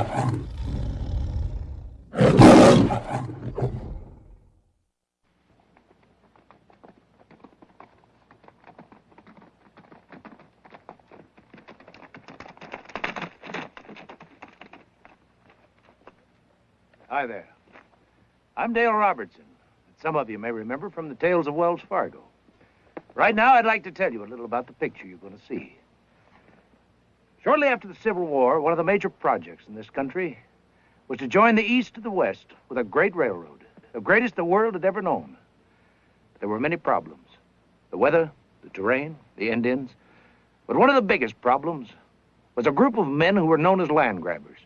Hi there. I'm Dale Robertson. Some of you may remember from the tales of Wells Fargo. Right now, I'd like to tell you a little about the picture you're going to see. Shortly after the Civil War, one of the major projects in this country was to join the East to the West with a great railroad, the greatest the world had ever known. There were many problems the weather, the terrain, the Indians. But one of the biggest problems was a group of men who were known as land grabbers.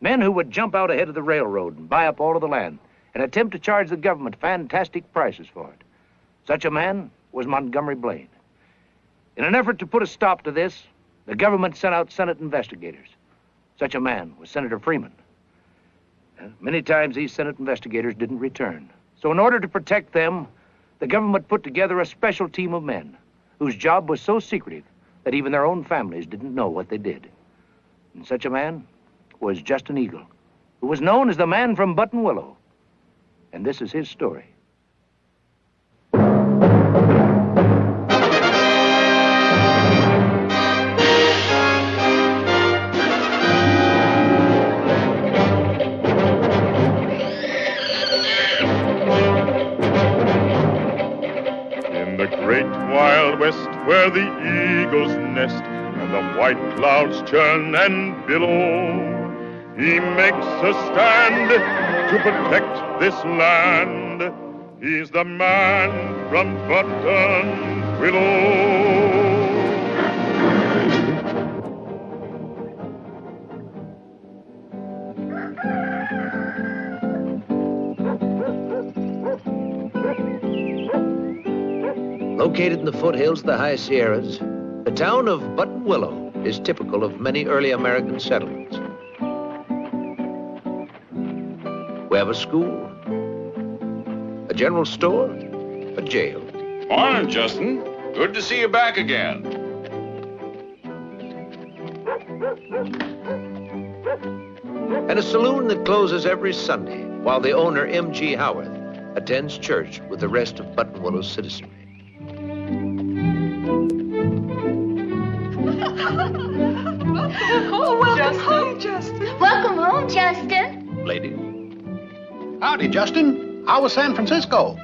Men who would jump out ahead of the railroad and buy up all of the land and attempt to charge the government fantastic prices for it. Such a man was Montgomery Blaine. In an effort to put a stop to this, the government sent out Senate investigators. Such a man was Senator Freeman. Uh, many times these Senate investigators didn't return. So in order to protect them, the government put together a special team of men whose job was so secretive that even their own families didn't know what they did. And such a man was Justin Eagle, who was known as the man from Button Willow. And this is his story. Great wild west where the eagles nest and the white clouds churn and billow, he makes a stand to protect this land. He's the man from Button Willow. Located in the foothills of the high Sierras, the town of Buttonwillow is typical of many early American settlements. We have a school, a general store, a jail. Morning, Justin. Good to see you back again. and a saloon that closes every Sunday while the owner, M.G. Howarth, attends church with the rest of Buttonwillow's citizenry. Oh, welcome home, Justin. Welcome home, Justin. Ladies, Howdy, Justin. How was San Francisco?